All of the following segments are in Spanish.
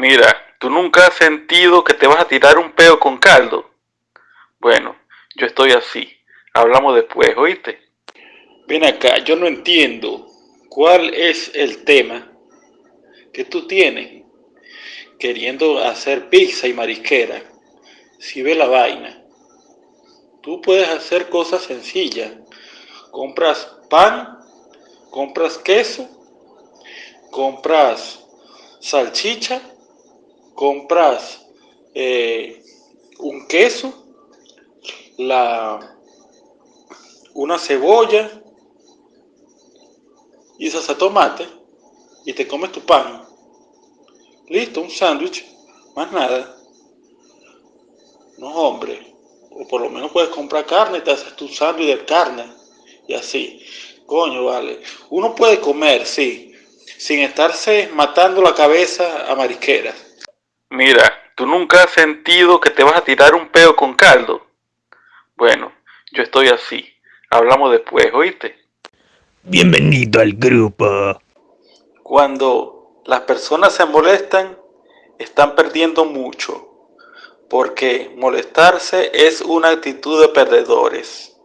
Mira, ¿tú nunca has sentido que te vas a tirar un peo con caldo? Bueno, yo estoy así. Hablamos después, ¿oíste? Ven acá, yo no entiendo cuál es el tema que tú tienes queriendo hacer pizza y marisquera. Si ve la vaina, tú puedes hacer cosas sencillas. Compras pan, compras queso, compras salchicha, compras eh, un queso, la, una cebolla y salsa tomate y te comes tu pan. Listo, un sándwich, más nada. No, hombre. O por lo menos puedes comprar carne y te haces tu sándwich de carne. Y así. Coño, vale. Uno puede comer, sí, sin estarse matando la cabeza a marisqueras. Mira, ¿tú nunca has sentido que te vas a tirar un peo con caldo? Bueno, yo estoy así. Hablamos después, ¿oíste? Bienvenido al grupo. Cuando las personas se molestan, están perdiendo mucho, porque molestarse es una actitud de perdedores.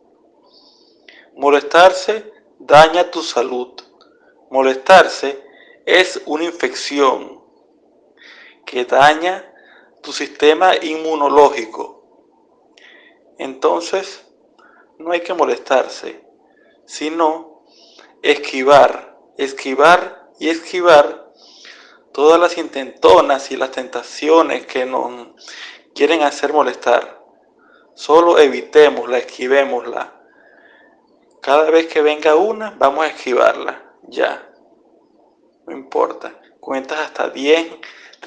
Molestarse daña tu salud. Molestarse es una infección que daña tu sistema inmunológico. Entonces, no hay que molestarse, sino esquivar, esquivar y esquivar todas las intentonas y las tentaciones que nos quieren hacer molestar. Solo evitémosla, esquivémosla. Cada vez que venga una, vamos a esquivarla. Ya. No importa. Cuentas hasta 10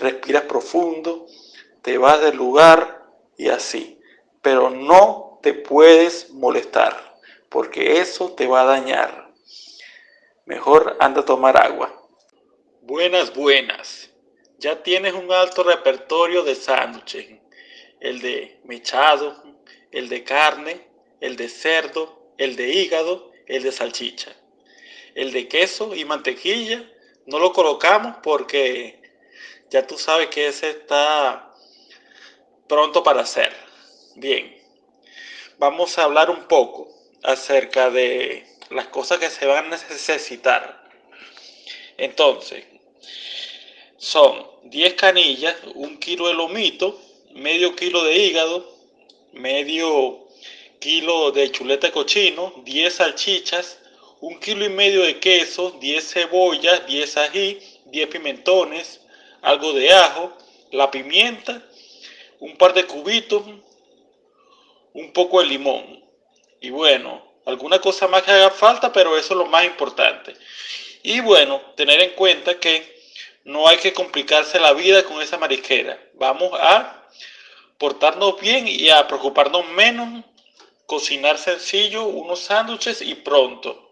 respiras profundo, te vas del lugar y así. Pero no te puedes molestar, porque eso te va a dañar. Mejor anda a tomar agua. Buenas, buenas. Ya tienes un alto repertorio de sándwiches. El de mechado, el de carne, el de cerdo, el de hígado, el de salchicha. El de queso y mantequilla no lo colocamos porque ya tú sabes que ese está pronto para hacer. Bien, vamos a hablar un poco acerca de las cosas que se van a necesitar. Entonces, son 10 canillas, un kilo de lomito, medio kilo de hígado, medio kilo de chuleta de cochino, 10 salchichas, un kilo y medio de queso, 10 cebollas, 10 ají, 10 pimentones, algo de ajo, la pimienta, un par de cubitos, un poco de limón. Y bueno, alguna cosa más que haga falta, pero eso es lo más importante. Y bueno, tener en cuenta que no hay que complicarse la vida con esa marisquera. Vamos a portarnos bien y a preocuparnos menos, cocinar sencillo, unos sándwiches y pronto.